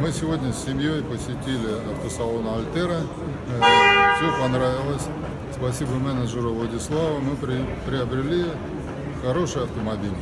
Мы сегодня с семьей посетили автосалон Альтера. Э, Все понравилось. Спасибо менеджеру Владиславу. Мы при- приобрели хороший автомобиль.